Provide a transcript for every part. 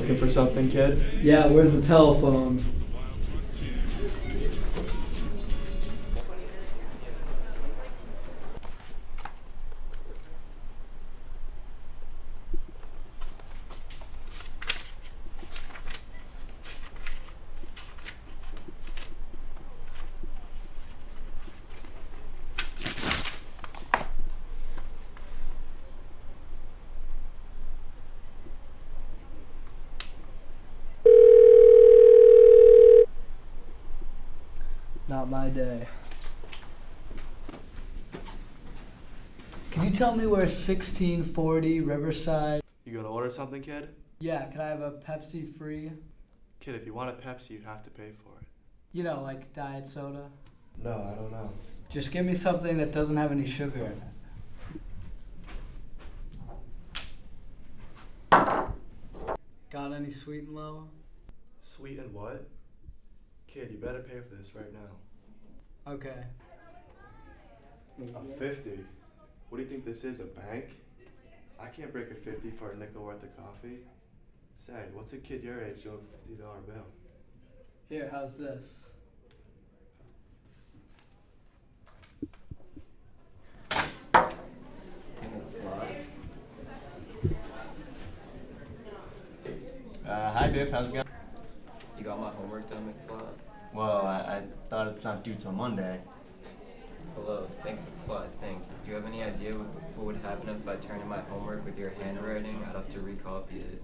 Looking for something, kid? Yeah, where's the telephone? Not my day. Can you tell me where 1640 Riverside? You gonna order something, kid? Yeah, can I have a Pepsi free? Kid, if you want a Pepsi, you have to pay for it. You know, like diet soda. No, I don't know. Just give me something that doesn't have any sugar in it. Got any sweet and low? Sweet and what? Kid, you better pay for this right now. Okay. A 50? What do you think this is, a bank? I can't break a 50 for a nickel worth of coffee. Say, what's a kid your age doing a $50 bill? Here, how's this? Uh, hi, Biff. How's it going? You got my McFly? Well, I, I thought it's not due till Monday. Hello, think McFly, think. Do you have any idea what, what would happen if I turned in my homework with your handwriting? I'd have to recopy it.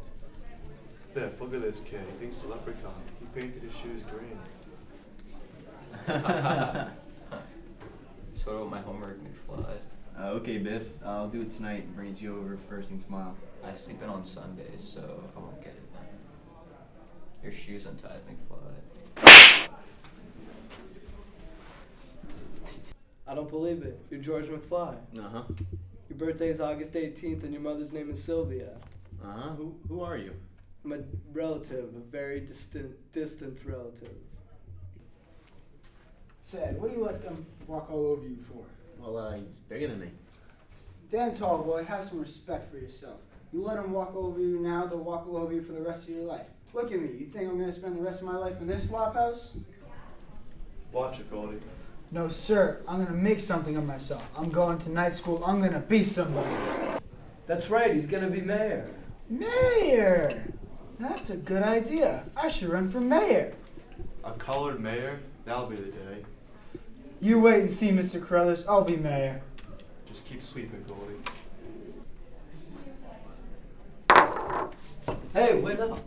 Biff, look at this kid. He thinks it's leprechaun. He painted his shoes green. so what about my homework, McFly? Uh, okay, Biff. I'll do it tonight and bring it to you over first thing tomorrow. I sleep in on Sundays, so I won't get it then. Your shoes untied, McFly. I don't believe it. You're George McFly. Uh huh. Your birthday is August 18th and your mother's name is Sylvia. Uh huh. Who, who are you? I'm a relative, a very distant, distant relative. Sad. What do you let them walk all over you for? Well, uh, he's bigger than me. Dan Tall Boy, have some respect for yourself. You let them walk over you now, they'll walk all over you for the rest of your life. Look at me. You think I'm going to spend the rest of my life in this slop house? Watch it, Goldie. No, sir. I'm going to make something of myself. I'm going to night school. I'm going to be somebody. That's right, he's gonna be mayor. Mayor! That's a good idea. I should run for mayor. A colored mayor? That'll be the day. You wait and see, Mr. Carruthers. I'll be mayor. Just keep sweeping, Goldie. 哎，我也在跑。